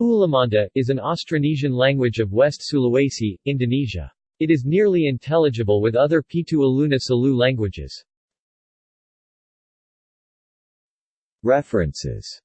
Ulumanda, is an Austronesian language of West Sulawesi, Indonesia. It is nearly intelligible with other Pitu Ulunna Salu languages. References